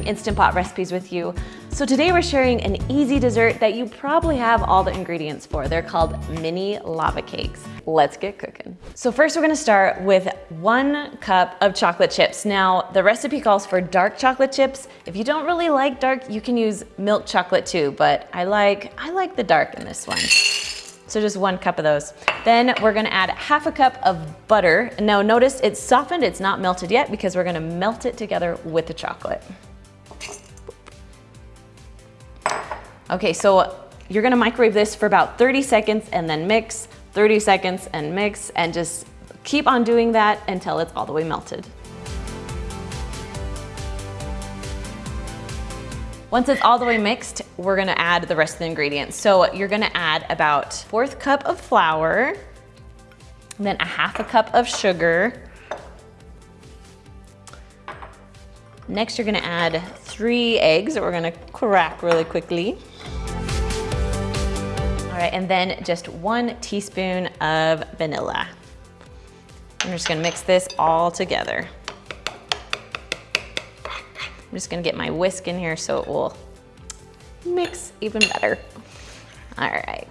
Instant Pot recipes with you. So today we're sharing an easy dessert that you probably have all the ingredients for. They're called mini lava cakes. Let's get cooking. So first we're gonna start with one cup of chocolate chips. Now the recipe calls for dark chocolate chips. If you don't really like dark, you can use milk chocolate too, but I like, I like the dark in this one. So just one cup of those. Then we're gonna add half a cup of butter. Now notice it's softened, it's not melted yet because we're gonna melt it together with the chocolate. Okay, so you're gonna microwave this for about 30 seconds and then mix, 30 seconds and mix, and just keep on doing that until it's all the way melted. Once it's all the way mixed, we're gonna add the rest of the ingredients. So you're gonna add about fourth cup of flour, then a half a cup of sugar. Next, you're gonna add three eggs that we're gonna crack really quickly. All right, and then just one teaspoon of vanilla. I'm just gonna mix this all together. I'm just gonna get my whisk in here so it will mix even better. All right.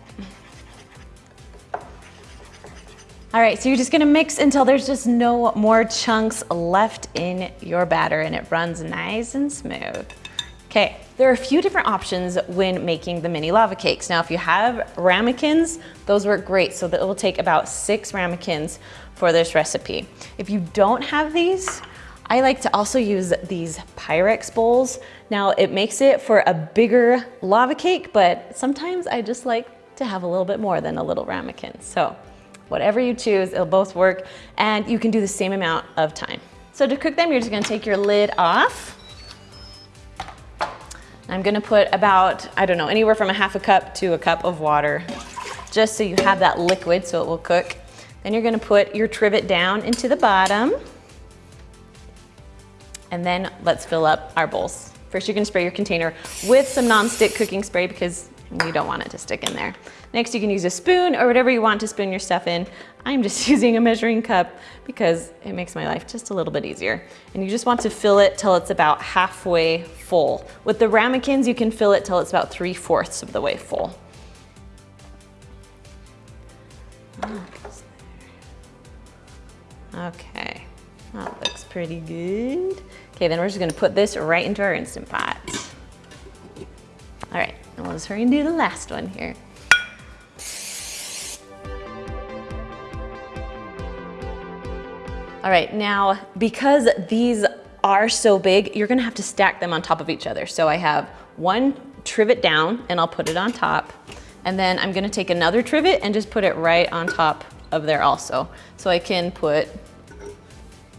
All right, so you're just gonna mix until there's just no more chunks left in your batter and it runs nice and smooth. Okay, there are a few different options when making the mini lava cakes. Now, if you have ramekins, those work great. So that will take about six ramekins for this recipe. If you don't have these, I like to also use these Pyrex bowls. Now it makes it for a bigger lava cake, but sometimes I just like to have a little bit more than a little ramekin. So whatever you choose, it'll both work and you can do the same amount of time. So to cook them, you're just gonna take your lid off. I'm gonna put about, I don't know, anywhere from a half a cup to a cup of water, just so you have that liquid so it will cook. Then you're gonna put your trivet down into the bottom. And then let's fill up our bowls. First, you're gonna spray your container with some nonstick cooking spray because you don't want it to stick in there. Next, you can use a spoon or whatever you want to spoon your stuff in. I'm just using a measuring cup because it makes my life just a little bit easier. And you just want to fill it till it's about halfway full. With the ramekins, you can fill it till it's about three fourths of the way full. Okay, that looks pretty good. Okay, then we're just gonna put this right into our Instant Pot. Just hurry and do the last one here. All right, now because these are so big, you're gonna have to stack them on top of each other. So I have one trivet down and I'll put it on top. And then I'm gonna take another trivet and just put it right on top of there also. So I can put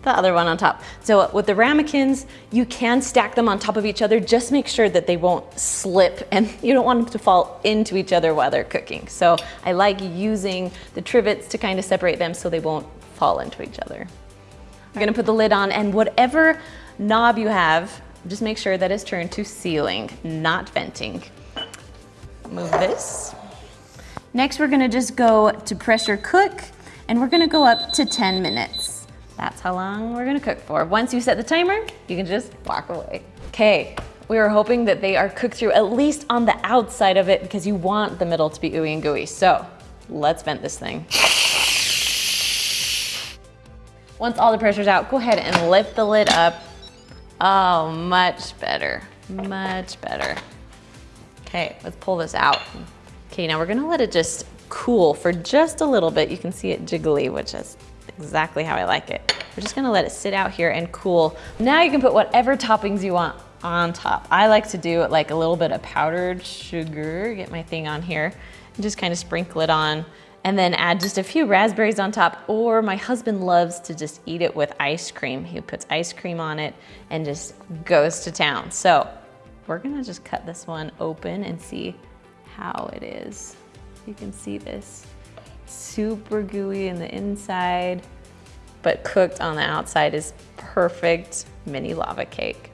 the other one on top. So with the ramekins, you can stack them on top of each other. Just make sure that they won't slip and you don't want them to fall into each other while they're cooking. So I like using the trivets to kind of separate them so they won't fall into each other. I'm gonna put the lid on and whatever knob you have, just make sure that it's turned to sealing, not venting. Move this. Next, we're gonna just go to pressure cook and we're gonna go up to 10 minutes. That's how long we're gonna cook for. Once you set the timer, you can just walk away. Okay, we are hoping that they are cooked through at least on the outside of it because you want the middle to be ooey and gooey. So let's vent this thing. Once all the pressure's out, go ahead and lift the lid up. Oh, much better, much better. Okay, let's pull this out. Okay, now we're gonna let it just cool for just a little bit. You can see it jiggly, which is exactly how I like it. We're just gonna let it sit out here and cool. Now you can put whatever toppings you want on top. I like to do like a little bit of powdered sugar, get my thing on here, and just kind of sprinkle it on and then add just a few raspberries on top or my husband loves to just eat it with ice cream. He puts ice cream on it and just goes to town. So we're gonna just cut this one open and see how it is. You can see this super gooey in the inside, but cooked on the outside is perfect mini lava cake.